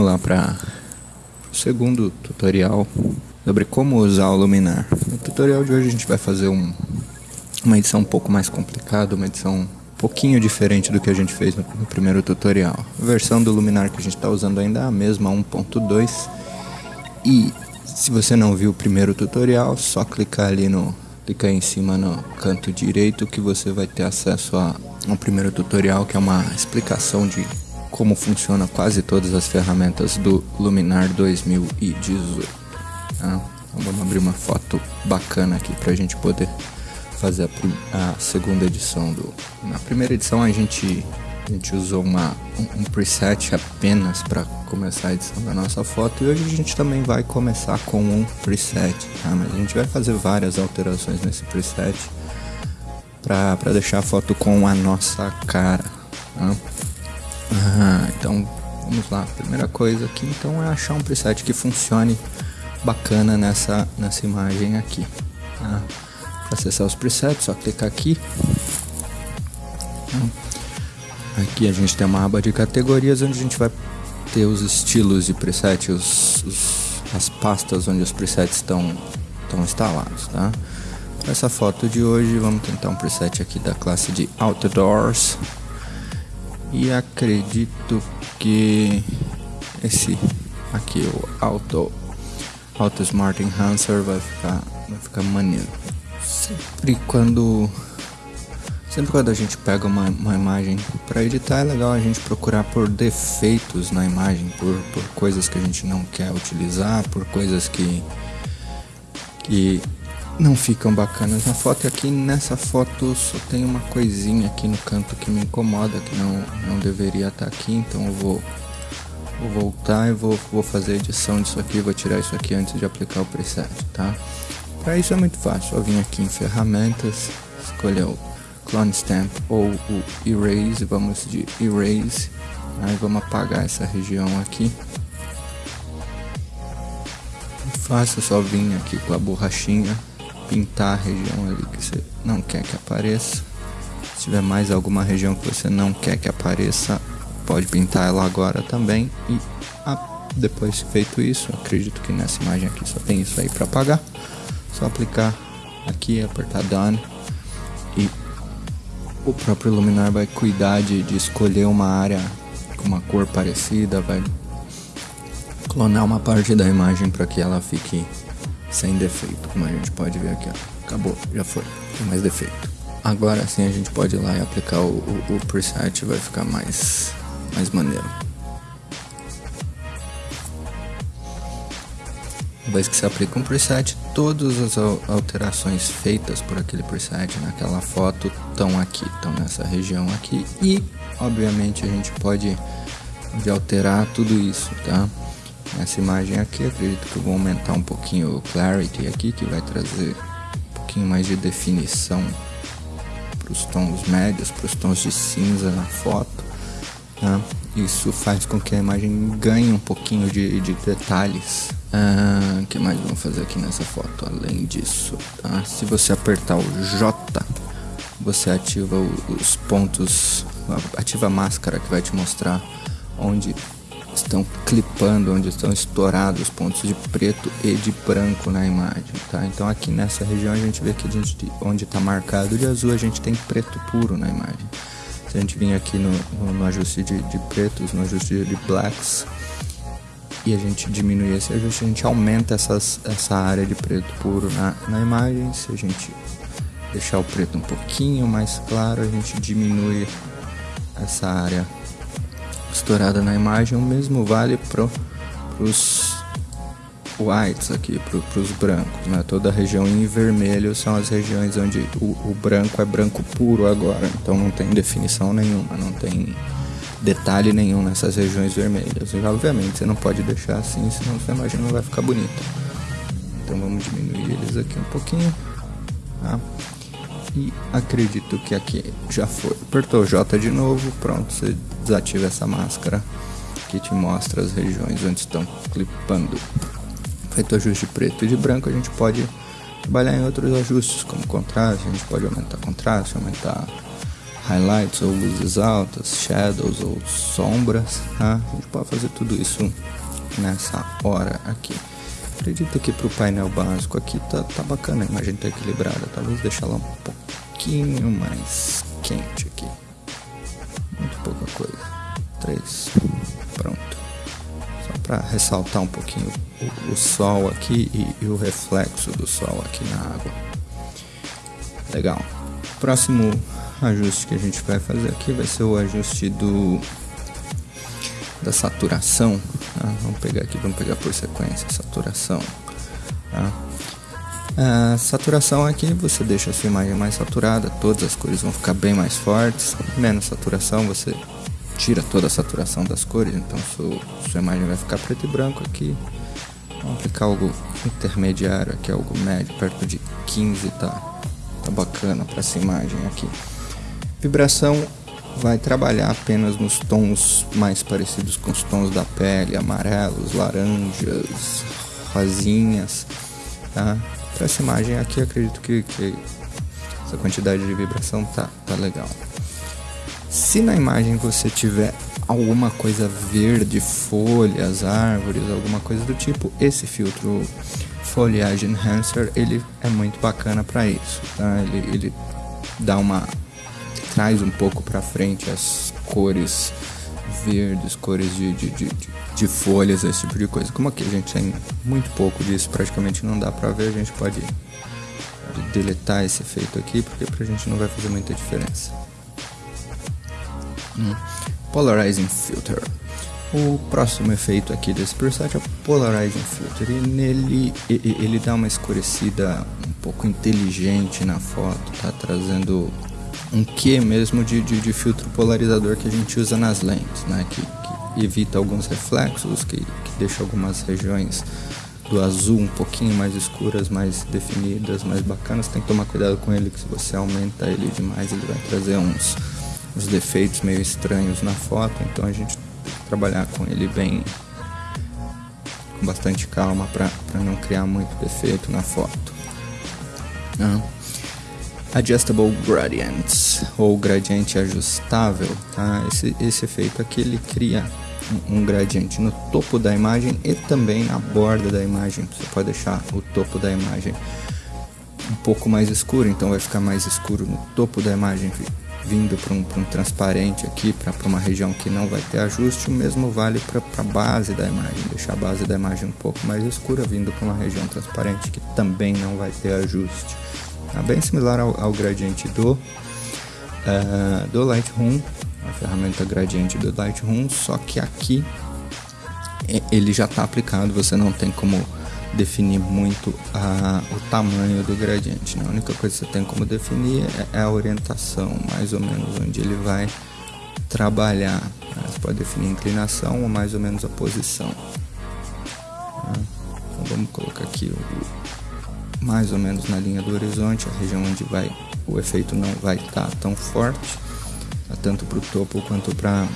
vamos lá para o segundo tutorial sobre como usar o luminar. No tutorial de hoje a gente vai fazer um, uma edição um pouco mais complicada, uma edição um pouquinho diferente do que a gente fez no, no primeiro tutorial. A versão do luminar que a gente está usando ainda é a mesma, 1.2. E se você não viu o primeiro tutorial, só clicar ali no clicar em cima no canto direito que você vai ter acesso a, ao primeiro tutorial, que é uma explicação de como funciona quase todas as ferramentas do Luminar 2018. Tá? Então vamos abrir uma foto bacana aqui para a gente poder fazer a, a, segunda edição do. Na primeira edição a gente a gente usou uma, um, um preset apenas para começar a edição da nossa foto e hoje a gente também vai começar com um preset, tá? mas a gente vai fazer várias alterações nesse preset para deixar a foto com a nossa cara. Tá? Então vamos lá, primeira coisa aqui então é achar um preset que funcione bacana nessa, nessa imagem aqui. Tá? Para acessar os presets, só clicar aqui. Aqui a gente tem uma aba de categorias onde a gente vai ter os estilos de preset, os, os, as pastas onde os presets estão, estão instalados, tá? Para essa foto de hoje vamos tentar um preset aqui da classe de Outdoors e acredito que esse aqui o Auto Auto Smart Enhancer vai ficar vai ficar maneiro. Sempre quando Sempre quando a gente pega uma, uma imagem para editar é legal a gente procurar por defeitos na imagem, por, por coisas que a gente não quer utilizar, por coisas que, que não ficam bacanas. Na foto. E aqui. Nessa foto só tem uma coisinha aqui no canto que me incomoda, que não, não deveria estar tá aqui, então eu vou, vou voltar e vou, vou fazer a edição disso aqui, vou tirar isso aqui antes de aplicar o preset, tá? Para isso é muito fácil, eu vim aqui em ferramentas, escolher o clone stamp ou o erase, vamos de erase, aí vamos apagar essa região aqui. Fácil, só vir aqui com a borrachinha, pintar a região ali que você não quer que apareça. Se tiver mais alguma região que você não quer que apareça, pode pintar ela agora também. E ah, depois feito isso, acredito que nessa imagem aqui só tem isso aí para apagar. Só aplicar aqui, apertar Done e o próprio Luminar vai cuidar de, de escolher uma área com uma cor parecida, vai clonar uma parte da imagem para que ela fique sem defeito, como a gente pode ver aqui, ó. acabou, já foi, tem mais defeito. Agora sim a gente pode ir lá e aplicar o, o, o preset, vai ficar mais, mais maneiro. Vez que você aplica um preset, todas as alterações feitas por aquele preset naquela foto estão aqui, estão nessa região aqui e obviamente a gente pode, pode alterar tudo isso, tá? Nessa imagem aqui, acredito que eu vou aumentar um pouquinho o clarity aqui, que vai trazer um pouquinho mais de definição para os tons médios, para os tons de cinza na foto, tá? Isso faz com que a imagem ganhe um pouquinho de, de detalhes. O ah, que mais vamos fazer aqui nessa foto? Além disso, tá? se você apertar o J, você ativa os pontos, ativa a máscara que vai te mostrar onde estão clipando, onde estão estourados os pontos de preto e de branco na imagem, tá? Então aqui nessa região a gente vê que a gente, onde está marcado de azul a gente tem preto puro na imagem. Se a gente vir aqui no, no, no ajuste de, de, pretos, no ajuste de blacks, e a gente diminuir esse ajuste, a gente aumenta essas, essa área de preto puro na, na imagem. Se a gente deixar o preto um pouquinho mais claro, a gente diminui essa área estourada na imagem. O mesmo vale para os whites aqui, para os brancos, né? Toda a região em vermelho são as regiões onde o, o, branco é branco puro agora, então não tem definição nenhuma, não tem detalhe nenhum nessas regiões vermelhas. E obviamente você não pode deixar assim, senão sua imagem não vai ficar bonita. Então vamos diminuir eles aqui um pouquinho, tá? E acredito que aqui já foi. Apertou J de novo, pronto, você desativa essa máscara que te mostra as regiões onde estão clipando feito ajuste de preto e de branco, a gente pode trabalhar em outros ajustes, como contraste, a gente pode aumentar contraste, aumentar highlights ou luzes altas, shadows ou sombras, tá? A gente pode fazer tudo isso nessa hora aqui. Acredito que para o painel básico aqui tá, tá bacana, a imagem tá equilibrada, talvez deixar ela um pouquinho mais quente aqui. Muito pouca coisa. 3. Pronto. Só para ressaltar um pouquinho o, o sol aqui e, e o reflexo do sol aqui na água. Legal. Próximo ajuste que a gente vai fazer aqui vai ser o ajuste do da saturação. Tá? Vamos pegar aqui, vamos pegar por sequência saturação. Tá? A saturação aqui você deixa a sua imagem mais saturada, todas as cores vão ficar bem mais fortes. Menos saturação você tira toda a saturação das cores, então sua, sua imagem vai ficar preto e branco aqui. Vamos aplicar algo intermediário aqui, algo médio, perto de 15 tá, tá bacana para essa imagem aqui. Vibração vai trabalhar apenas nos tons mais parecidos com os tons da pele, amarelos, laranjas, rosinhas, tá? Para essa imagem aqui, acredito que, que, essa quantidade de vibração tá, tá legal. Se na imagem você tiver alguma coisa verde, folhas, árvores, alguma coisa do tipo, esse filtro Foliage Enhancer, ele é muito bacana para isso, tá? Ele, ele dá uma traz um pouco para frente as cores verdes, cores de, de, de, de, folhas, esse tipo de coisa. Como aqui a gente tem muito pouco disso, praticamente não dá pra ver, a gente pode deletar esse efeito aqui, porque pra gente não vai fazer muita diferença. Hum. Polarizing Filter. O próximo efeito aqui desse preset é o Polarizing Filter e nele ele dá uma escurecida um pouco inteligente na foto, tá trazendo um quê mesmo de, de, de, filtro polarizador que a gente usa nas lentes, né? Que, que evita alguns reflexos, que, que deixa algumas regiões do azul um pouquinho mais escuras, mais definidas, mais bacanas. Tem que tomar cuidado com ele, que se você aumenta ele demais, ele vai trazer uns, uns defeitos meio estranhos na foto. Então a gente tem que trabalhar com ele bem, com bastante calma, para não criar muito defeito na foto. Não. Adjustable Gradients, ou gradiente ajustável, tá? Esse, esse efeito aqui ele cria um, um gradiente no topo da imagem e também na borda da imagem. Você pode deixar o topo da imagem um pouco mais escuro, então vai ficar mais escuro no topo da imagem, vindo para um, um transparente aqui, para uma região que não vai ter ajuste. O mesmo vale para a base da imagem, deixar a base da imagem um pouco mais escura, vindo para uma região transparente que também não vai ter ajuste. É bem similar ao, ao gradiente do, uh, do Lightroom, a ferramenta gradiente do Lightroom, só que aqui ele já está aplicado, você não tem como definir muito a, o tamanho do gradiente. Né? A única coisa que você tem como definir é, é a orientação, mais ou menos onde ele vai trabalhar. Né? Você pode definir a inclinação ou mais ou menos a posição. Né? Então vamos colocar aqui o, mais ou menos na linha do horizonte, a região onde vai o efeito não vai estar tá tão forte, tá? tanto para o topo quanto para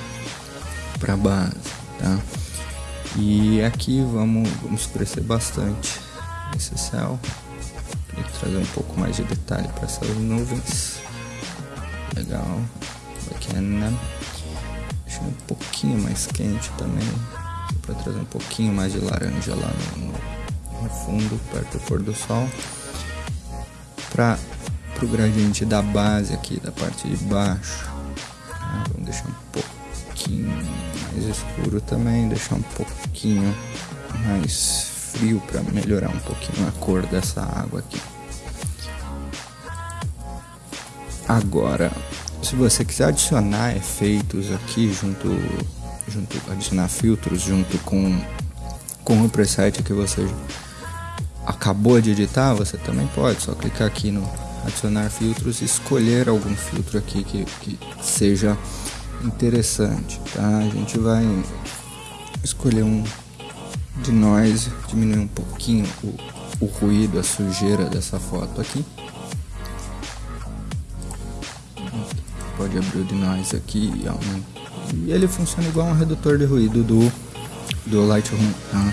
a base, tá? E aqui vamos, vamos escurecer bastante esse céu, Queria trazer um pouco mais de detalhe para essas nuvens, legal, bacana, deixar um pouquinho mais quente também, para trazer um pouquinho mais de laranja lá no no fundo, perto do pôr do sol, para o gradiente da base aqui, da parte de baixo. Ah, vamos deixar um pouquinho mais escuro também, deixar um pouquinho mais frio para melhorar um pouquinho a cor dessa água aqui. Agora, se você quiser adicionar efeitos aqui junto, junto adicionar filtros junto com com o preset que você acabou de editar, você também pode só clicar aqui no adicionar filtros e escolher algum filtro aqui que, que seja interessante, tá? A gente vai escolher um de noise, diminuir um pouquinho o, o ruído, a sujeira dessa foto aqui. Pode abrir o de noise aqui e ele funciona igual um redutor de ruído do, do Lightroom. Tá?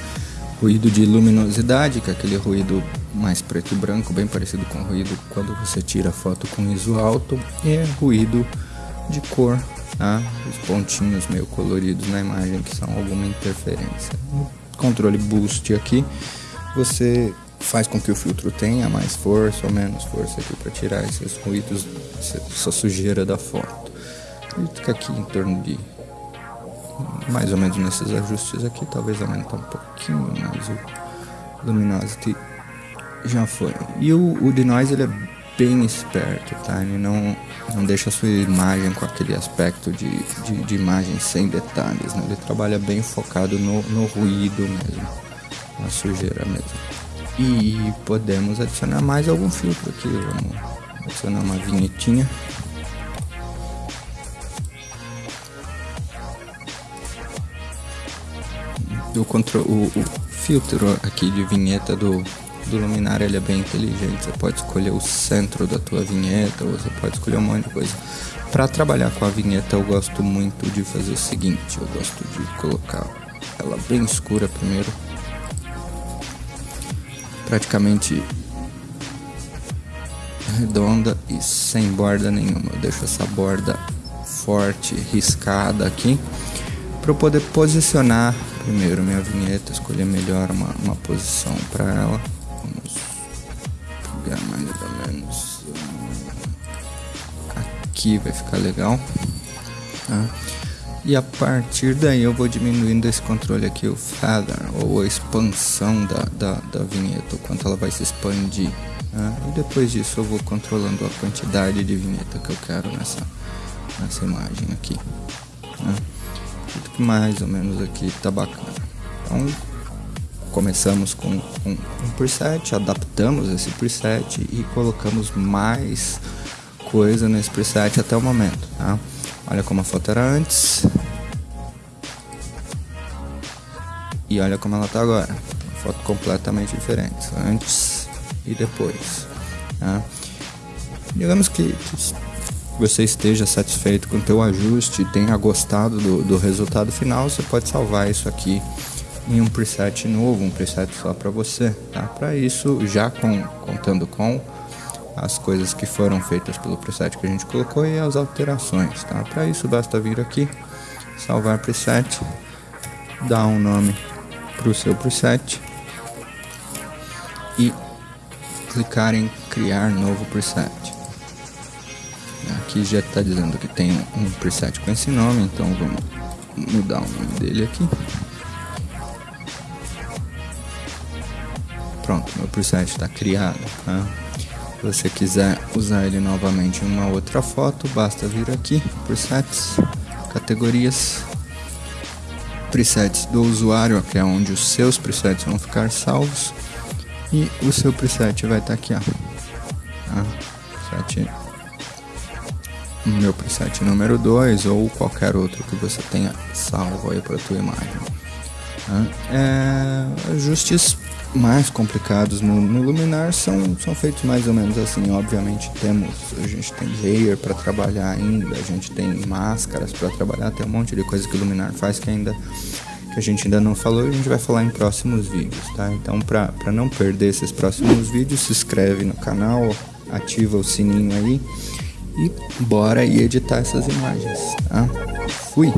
Ruído de luminosidade, que é aquele ruído mais preto e branco, bem parecido com o ruído quando você tira foto com ISO alto, e ruído de cor, tá? Os pontinhos meio coloridos na imagem que são alguma interferência. No controle boost aqui, você faz com que o filtro tenha mais força ou menos força aqui para tirar esses ruídos, essa sujeira da foto. Acredito que aqui em torno de mais ou menos nesses ajustes aqui, talvez aumentar um pouquinho mais o luminosity já foi. E o, o denoise ele é bem esperto, tá? Ele não, não deixa a sua imagem com aquele aspecto de, de, de imagem sem detalhes, né? Ele trabalha bem focado no, no ruído mesmo, na sujeira mesmo. E podemos adicionar mais algum filtro aqui, vamos adicionar uma vinhetinha. Controle, o, o filtro aqui de vinheta do do ele é bem inteligente. Você pode escolher o centro da tua vinheta, ou você pode escolher um monte de coisa. Para trabalhar com a vinheta, eu gosto muito de fazer o seguinte: eu gosto de colocar ela bem escura primeiro, praticamente redonda e sem borda nenhuma. Eu deixo essa borda forte, riscada aqui, para poder posicionar primeiro minha vinheta, escolher melhor uma, uma posição para ela pegar mais ou menos aqui vai ficar legal tá? e a partir daí eu vou diminuindo esse controle aqui o feather ou a expansão da, da, da vinheta o quanto ela vai se expandir tá? e depois disso eu vou controlando a quantidade de vinheta que eu quero nessa, nessa imagem aqui tá? Mais ou menos aqui tá bacana então começamos com, com um preset, adaptamos esse preset e colocamos mais coisa nesse preset até o momento, tá? Olha como a foto era antes e olha como ela está agora, uma foto completamente diferente, antes e depois, tá? Digamos que, que você esteja satisfeito com o teu ajuste, tenha gostado do, do resultado final, você pode salvar isso aqui em um preset novo, um preset só para você, tá? Para isso, já com, contando com as coisas que foram feitas pelo preset que a gente colocou e as alterações, tá? Para isso, basta vir aqui, salvar preset, dar um nome para o seu preset e clicar em criar novo preset. Aqui já está dizendo que tem um preset com esse nome, então vamos mudar o nome dele aqui. Pronto, meu preset está criado. Tá? Se você quiser usar ele novamente em uma outra foto, basta vir aqui, presets, categorias, presets do usuário, que é onde os seus presets vão ficar salvos, e o seu preset vai estar tá aqui, ó. Tá? Preset, meu preset número 2 ou qualquer outro que você tenha salvo aí para tua imagem. Tá? É, ajustes mais complicados no, no, Luminar são, são feitos mais ou menos assim. Obviamente temos, a gente tem layer para trabalhar ainda, a gente tem máscaras para trabalhar, tem um monte de coisa que o Luminar faz que ainda que a gente ainda não falou e a gente vai falar em próximos vídeos, tá? Então para não perder esses próximos vídeos, se inscreve no canal, ativa o sininho aí e bora aí editar essas imagens, tá? Fui!